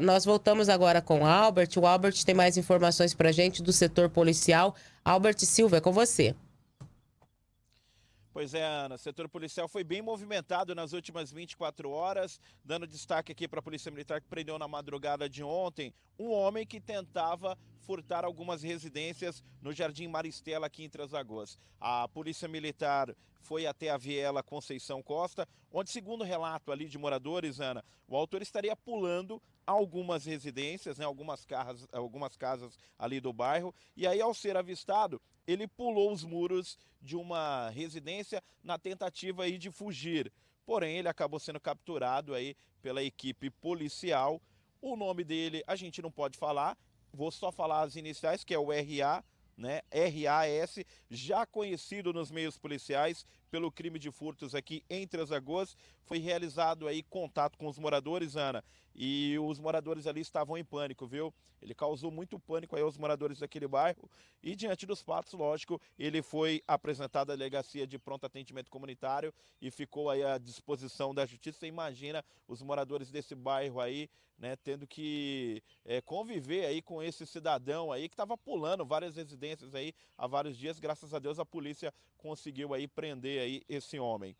Nós voltamos agora com o Albert. O Albert tem mais informações para gente do setor policial. Albert Silva, é com você. Pois é, Ana, o setor policial foi bem movimentado nas últimas 24 horas, dando destaque aqui para a Polícia Militar que prendeu na madrugada de ontem um homem que tentava furtar algumas residências no Jardim Maristela, aqui em Transagoas. A Polícia Militar foi até a Viela Conceição Costa, onde, segundo relato ali de moradores, Ana, o autor estaria pulando algumas residências, né, algumas, casas, algumas casas ali do bairro, e aí, ao ser avistado, ele pulou os muros de uma residência na tentativa aí de fugir. Porém, ele acabou sendo capturado aí pela equipe policial. O nome dele a gente não pode falar, vou só falar as iniciais, que é o RA, né? RAS, já conhecido nos meios policiais pelo crime de furtos aqui em Três Lagoas. Foi realizado aí contato com os moradores, Ana, e os moradores ali estavam em pânico, viu? Ele causou muito pânico aí aos moradores daquele bairro e diante dos fatos, lógico, ele foi apresentado à delegacia de pronto atendimento comunitário e ficou aí à disposição da justiça. Você imagina os moradores desse bairro aí, né, tendo que é, conviver aí com esse cidadão aí que estava pulando várias residências aí há vários dias. Graças a Deus a polícia conseguiu aí prender aí esse homem.